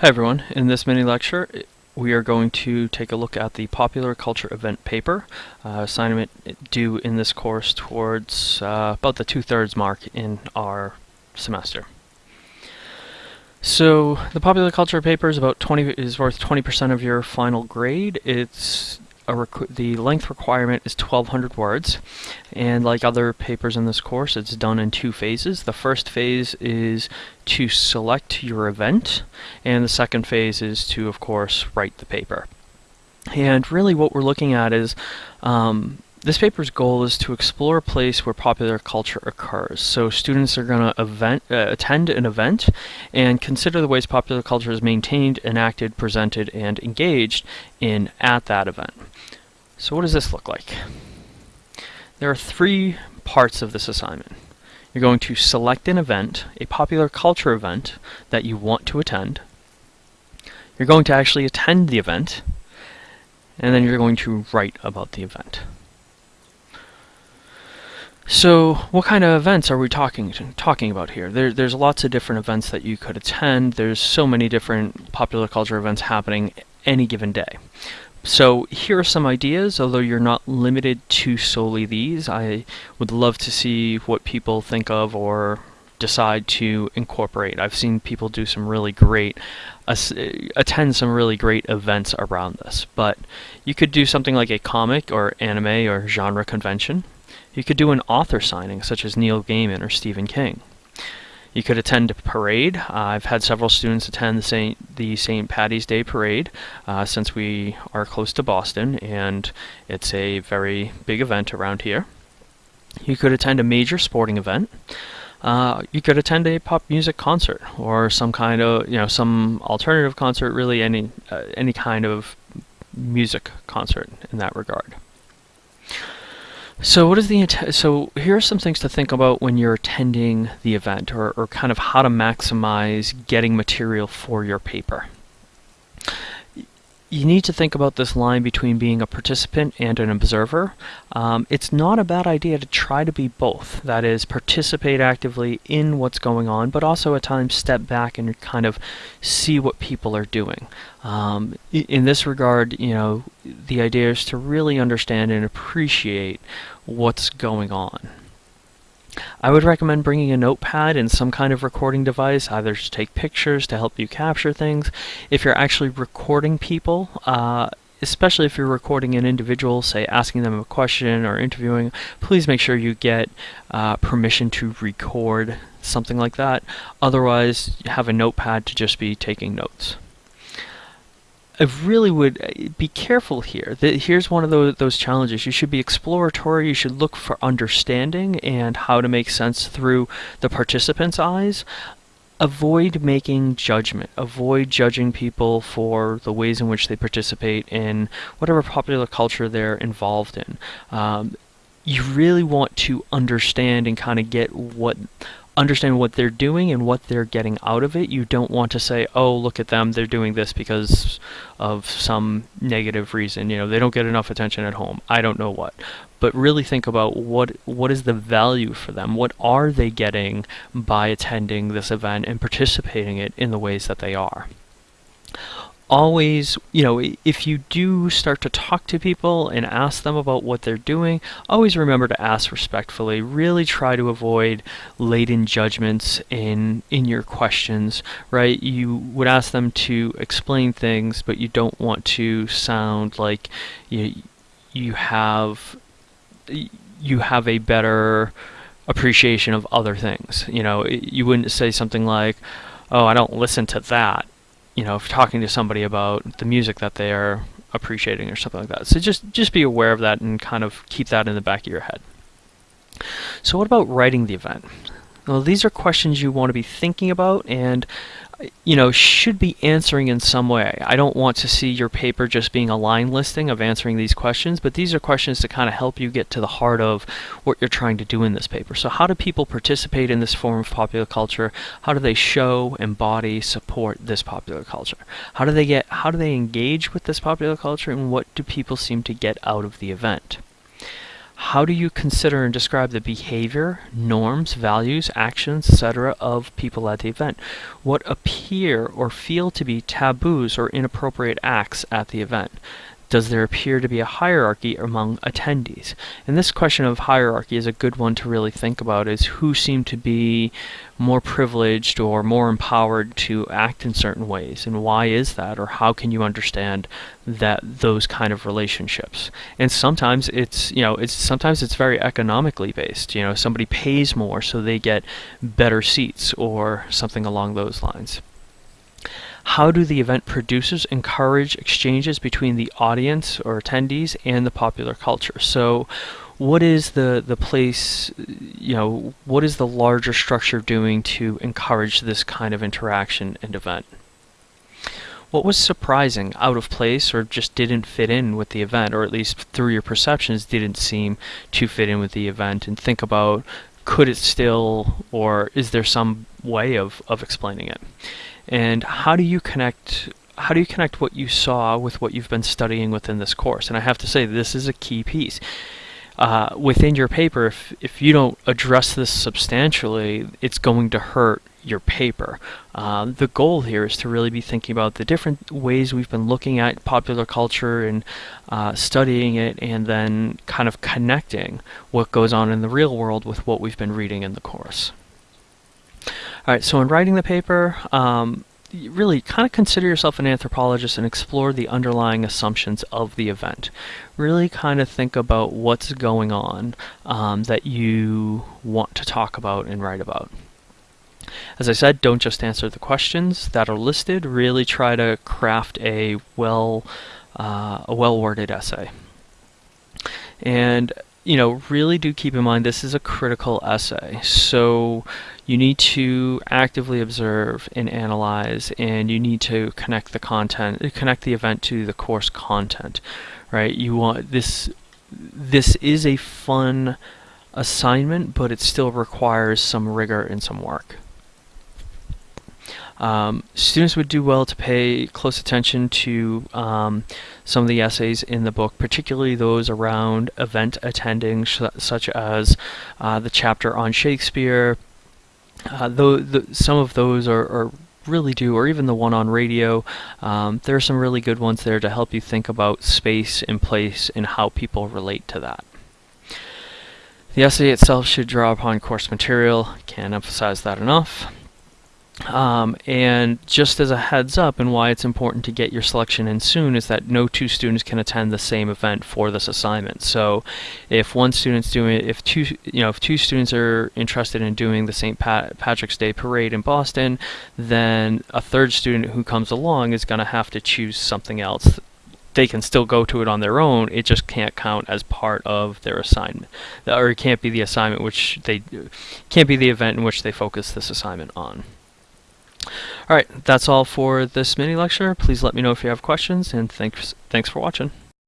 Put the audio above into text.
Hi everyone, in this mini lecture we are going to take a look at the popular culture event paper, uh, assignment due in this course towards uh, about the two-thirds mark in our semester. So the popular culture paper is about 20 is worth 20% of your final grade. It's the length requirement is 1200 words and like other papers in this course it's done in two phases. The first phase is to select your event and the second phase is to of course write the paper. And really what we're looking at is um, this paper's goal is to explore a place where popular culture occurs. So students are going to uh, attend an event and consider the ways popular culture is maintained, enacted, presented, and engaged in at that event. So what does this look like? There are three parts of this assignment. You're going to select an event, a popular culture event that you want to attend. You're going to actually attend the event, and then you're going to write about the event. So, what kind of events are we talking talking about here? There, there's lots of different events that you could attend. There's so many different popular culture events happening any given day. So here are some ideas, although you're not limited to solely these. I would love to see what people think of or decide to incorporate. I've seen people do some really great, uh, attend some really great events around this. But you could do something like a comic or anime or genre convention. You could do an author signing, such as Neil Gaiman or Stephen King. You could attend a parade. Uh, I've had several students attend the St. the St. Patty's Day parade uh, since we are close to Boston and it's a very big event around here. You could attend a major sporting event. Uh, you could attend a pop music concert or some kind of you know some alternative concert really any uh, any kind of music concert in that regard. So what is the so here are some things to think about when you're attending the event or, or kind of how to maximize getting material for your paper you need to think about this line between being a participant and an observer. Um, it's not a bad idea to try to be both. That is, participate actively in what's going on, but also at times step back and kind of see what people are doing. Um, in this regard, you know, the idea is to really understand and appreciate what's going on. I would recommend bringing a notepad and some kind of recording device, either to take pictures to help you capture things. If you're actually recording people, uh, especially if you're recording an individual, say asking them a question or interviewing, please make sure you get uh, permission to record something like that. Otherwise, have a notepad to just be taking notes. I really would uh, be careful here. Here's one of those, those challenges. You should be exploratory. You should look for understanding and how to make sense through the participant's eyes. Avoid making judgment. Avoid judging people for the ways in which they participate in whatever popular culture they're involved in. Um, you really want to understand and kind of get what understand what they're doing and what they're getting out of it. You don't want to say, oh, look at them, they're doing this because of some negative reason. You know, they don't get enough attention at home. I don't know what. But really think about what what is the value for them? What are they getting by attending this event and participating it in the ways that they are? Always, you know, if you do start to talk to people and ask them about what they're doing, always remember to ask respectfully. Really try to avoid laden judgments in in your questions, right? You would ask them to explain things, but you don't want to sound like you you have you have a better appreciation of other things. You know, you wouldn't say something like, "Oh, I don't listen to that." You know, talking to somebody about the music that they are appreciating or something like that. So just just be aware of that and kind of keep that in the back of your head. So what about writing the event? Well, these are questions you want to be thinking about and you know, should be answering in some way. I don't want to see your paper just being a line listing of answering these questions, but these are questions to kind of help you get to the heart of what you're trying to do in this paper. So how do people participate in this form of popular culture? How do they show, embody, support this popular culture? How do they get how do they engage with this popular culture and what do people seem to get out of the event? How do you consider and describe the behavior, norms, values, actions, etc. of people at the event? What appear or feel to be taboos or inappropriate acts at the event? Does there appear to be a hierarchy among attendees? And this question of hierarchy is a good one to really think about is who seem to be more privileged or more empowered to act in certain ways and why is that or how can you understand that those kind of relationships and sometimes it's you know it's sometimes it's very economically based you know somebody pays more so they get better seats or something along those lines how do the event producers encourage exchanges between the audience or attendees and the popular culture? So what is the, the place, you know, what is the larger structure doing to encourage this kind of interaction and event? What was surprising, out of place, or just didn't fit in with the event, or at least through your perceptions didn't seem to fit in with the event? And think about could it still, or is there some way of, of explaining it? And how do you connect how do you connect what you saw with what you've been studying within this course? And I have to say, this is a key piece. Uh, within your paper, if, if you don't address this substantially, it's going to hurt your paper. Uh, the goal here is to really be thinking about the different ways we've been looking at popular culture and uh, studying it and then kind of connecting what goes on in the real world with what we've been reading in the course. All right, so in writing the paper, um, really kind of consider yourself an anthropologist and explore the underlying assumptions of the event. Really kind of think about what's going on um, that you want to talk about and write about. As I said, don't just answer the questions that are listed. Really try to craft a well, uh, a well-worded essay. And you know, really do keep in mind this is a critical essay. So you need to actively observe and analyze and you need to connect the content connect the event to the course content right you want this this is a fun assignment but it still requires some rigor and some work um, students would do well to pay close attention to um, some of the essays in the book, particularly those around event attending, such as uh, the chapter on Shakespeare, uh, though some of those are, are, really do, or even the one on radio. Um, there are some really good ones there to help you think about space and place and how people relate to that. The essay itself should draw upon course material. Can't emphasize that enough. Um, and just as a heads up and why it's important to get your selection in soon is that no two students can attend the same event for this assignment. So if one student's doing if two, you know, if two students are interested in doing the St. Pat Patrick's Day Parade in Boston, then a third student who comes along is going to have to choose something else they can still go to it on their own. It just can't count as part of their assignment, or it can't be the assignment which they can't be the event in which they focus this assignment on. Alright, that's all for this mini lecture. Please let me know if you have questions, and thanks, thanks for watching.